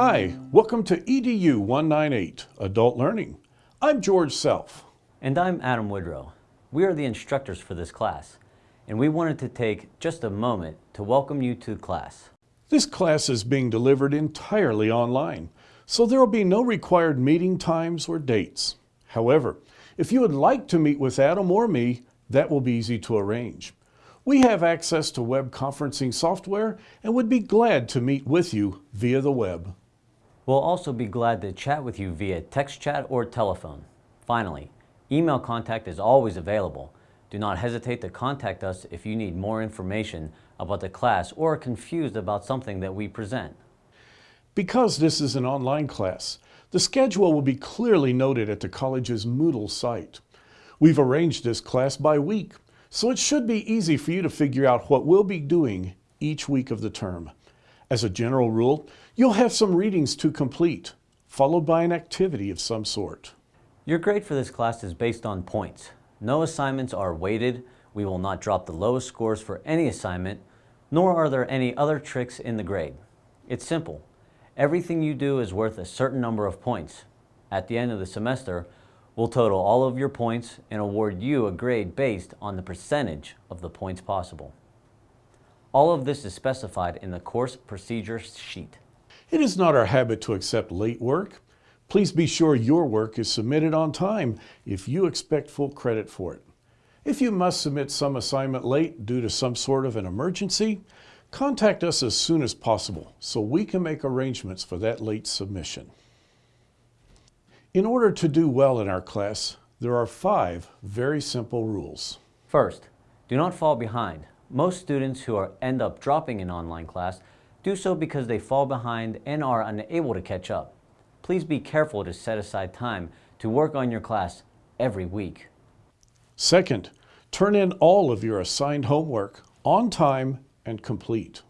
Hi, welcome to EDU 198, Adult Learning. I'm George Self. And I'm Adam Woodrow. We are the instructors for this class, and we wanted to take just a moment to welcome you to class. This class is being delivered entirely online, so there will be no required meeting times or dates. However, if you would like to meet with Adam or me, that will be easy to arrange. We have access to web conferencing software and would be glad to meet with you via the web. We'll also be glad to chat with you via text chat or telephone. Finally, email contact is always available. Do not hesitate to contact us if you need more information about the class or are confused about something that we present. Because this is an online class, the schedule will be clearly noted at the college's Moodle site. We've arranged this class by week, so it should be easy for you to figure out what we'll be doing each week of the term. As a general rule, you'll have some readings to complete, followed by an activity of some sort. Your grade for this class is based on points. No assignments are weighted. We will not drop the lowest scores for any assignment, nor are there any other tricks in the grade. It's simple. Everything you do is worth a certain number of points. At the end of the semester, We'll total all of your points and award you a grade based on the percentage of the points possible. All of this is specified in the course procedure sheet. It is not our habit to accept late work. Please be sure your work is submitted on time if you expect full credit for it. If you must submit some assignment late due to some sort of an emergency, contact us as soon as possible so we can make arrangements for that late submission. In order to do well in our class, there are five very simple rules. First, do not fall behind. Most students who are, end up dropping an online class do so because they fall behind and are unable to catch up. Please be careful to set aside time to work on your class every week. Second, turn in all of your assigned homework on time and complete.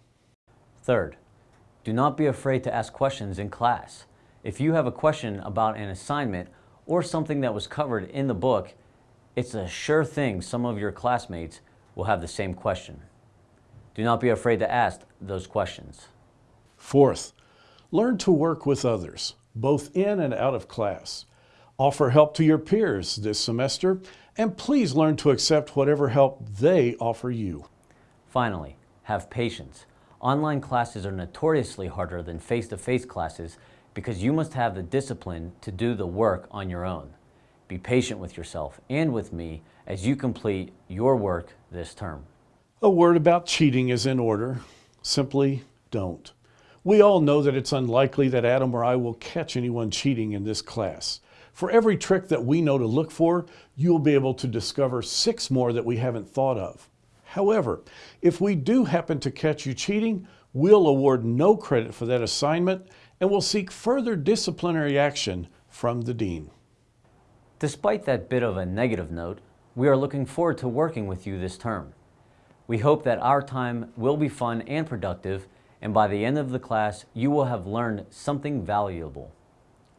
Third, do not be afraid to ask questions in class. If you have a question about an assignment or something that was covered in the book, it's a sure thing some of your classmates will have the same question. Do not be afraid to ask those questions. Fourth, learn to work with others, both in and out of class. Offer help to your peers this semester, and please learn to accept whatever help they offer you. Finally, have patience. Online classes are notoriously harder than face-to-face -face classes because you must have the discipline to do the work on your own. Be patient with yourself and with me as you complete your work this term. A word about cheating is in order. Simply don't. We all know that it's unlikely that Adam or I will catch anyone cheating in this class. For every trick that we know to look for, you'll be able to discover six more that we haven't thought of. However, if we do happen to catch you cheating, we'll award no credit for that assignment and will seek further disciplinary action from the Dean. Despite that bit of a negative note, we are looking forward to working with you this term. We hope that our time will be fun and productive, and by the end of the class, you will have learned something valuable.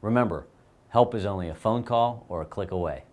Remember, help is only a phone call or a click away.